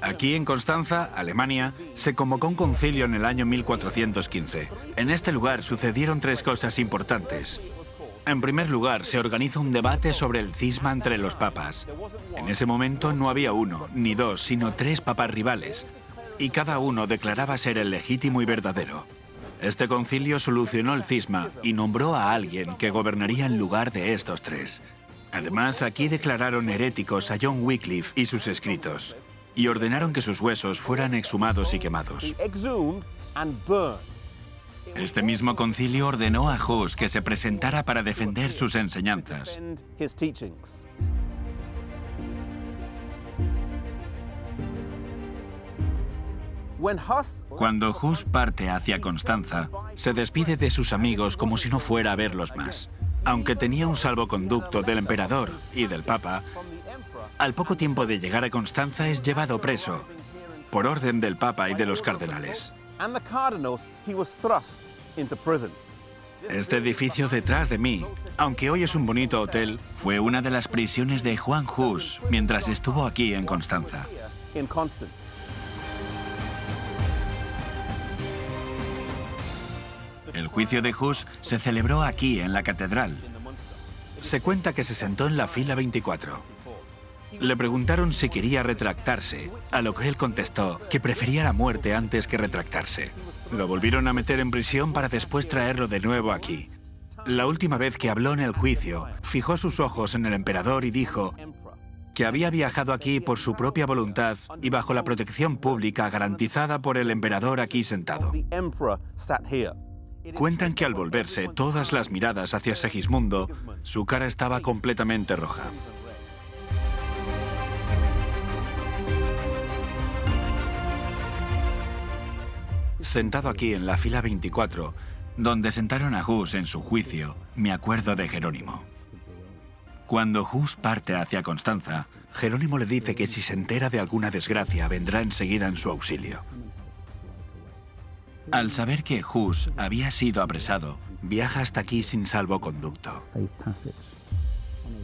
Aquí en Constanza, Alemania, se convocó un concilio en el año 1415. En este lugar sucedieron tres cosas importantes. En primer lugar, se organiza un debate sobre el cisma entre los papas. En ese momento no había uno, ni dos, sino tres papas rivales, y cada uno declaraba ser el legítimo y verdadero. Este concilio solucionó el cisma y nombró a alguien que gobernaría en lugar de estos tres. Además, aquí declararon heréticos a John Wycliffe y sus escritos, y ordenaron que sus huesos fueran exhumados y quemados. Este mismo concilio ordenó a Hus que se presentara para defender sus enseñanzas. Cuando Hus parte hacia Constanza, se despide de sus amigos como si no fuera a verlos más. Aunque tenía un salvoconducto del emperador y del papa, al poco tiempo de llegar a Constanza es llevado preso, por orden del papa y de los cardenales. Este edificio detrás de mí, aunque hoy es un bonito hotel, fue una de las prisiones de Juan Hus mientras estuvo aquí en Constanza. El juicio de Hus se celebró aquí, en la catedral. Se cuenta que se sentó en la fila 24. Le preguntaron si quería retractarse, a lo que él contestó que prefería la muerte antes que retractarse. Lo volvieron a meter en prisión para después traerlo de nuevo aquí. La última vez que habló en el juicio, fijó sus ojos en el emperador y dijo que había viajado aquí por su propia voluntad y bajo la protección pública garantizada por el emperador aquí sentado. Cuentan que al volverse todas las miradas hacia Segismundo, su cara estaba completamente roja. Sentado aquí en la fila 24, donde sentaron a Hus en su juicio, me acuerdo de Jerónimo. Cuando Hus parte hacia Constanza, Jerónimo le dice que si se entera de alguna desgracia vendrá enseguida en su auxilio. Al saber que Hus había sido apresado, viaja hasta aquí sin salvoconducto.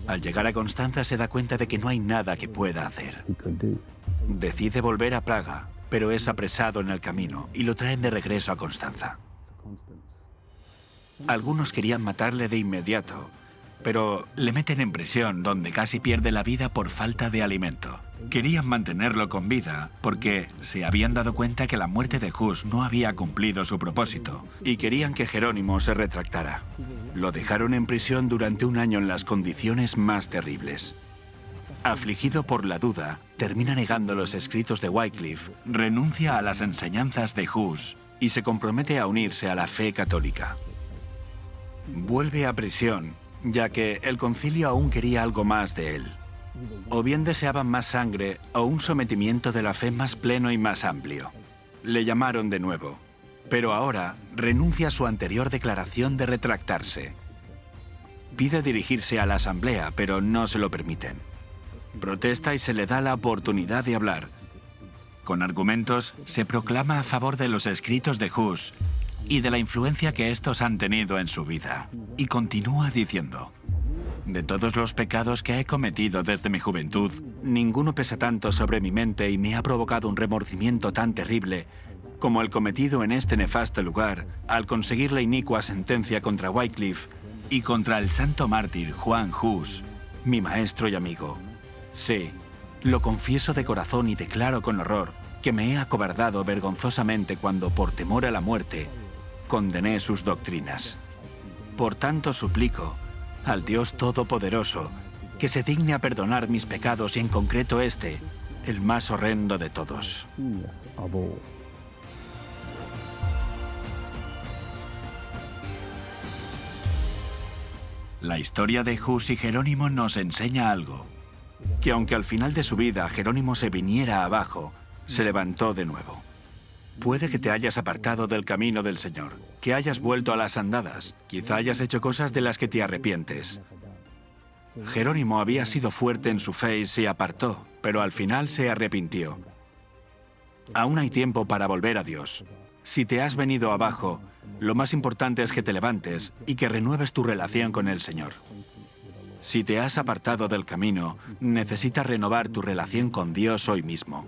Al llegar a Constanza se da cuenta de que no hay nada que pueda hacer. Decide volver a Praga, pero es apresado en el camino y lo traen de regreso a Constanza. Algunos querían matarle de inmediato, pero le meten en prisión donde casi pierde la vida por falta de alimento. Querían mantenerlo con vida porque se habían dado cuenta que la muerte de Hus no había cumplido su propósito y querían que Jerónimo se retractara. Lo dejaron en prisión durante un año en las condiciones más terribles. Afligido por la duda, termina negando los escritos de Wycliffe, renuncia a las enseñanzas de Hus y se compromete a unirse a la fe católica. Vuelve a prisión, ya que el concilio aún quería algo más de él. O bien deseaban más sangre o un sometimiento de la fe más pleno y más amplio. Le llamaron de nuevo, pero ahora renuncia a su anterior declaración de retractarse. Pide dirigirse a la asamblea, pero no se lo permiten. Protesta y se le da la oportunidad de hablar. Con argumentos, se proclama a favor de los escritos de Hus y de la influencia que estos han tenido en su vida. Y continúa diciendo, de todos los pecados que he cometido desde mi juventud, ninguno pesa tanto sobre mi mente y me ha provocado un remordimiento tan terrible como el cometido en este nefasto lugar al conseguir la inicua sentencia contra Wycliffe y contra el santo mártir Juan Hus, mi maestro y amigo. Sí, lo confieso de corazón y declaro con horror que me he acobardado vergonzosamente cuando, por temor a la muerte, condené sus doctrinas. Por tanto suplico al Dios Todopoderoso, que se digne a perdonar mis pecados y en concreto este, el más horrendo de todos. La historia de Hus y Jerónimo nos enseña algo, que aunque al final de su vida Jerónimo se viniera abajo, se levantó de nuevo. Puede que te hayas apartado del camino del Señor, que hayas vuelto a las andadas, quizá hayas hecho cosas de las que te arrepientes. Jerónimo había sido fuerte en su fe y se apartó, pero al final se arrepintió. Aún hay tiempo para volver a Dios. Si te has venido abajo, lo más importante es que te levantes y que renueves tu relación con el Señor. Si te has apartado del camino, necesitas renovar tu relación con Dios hoy mismo.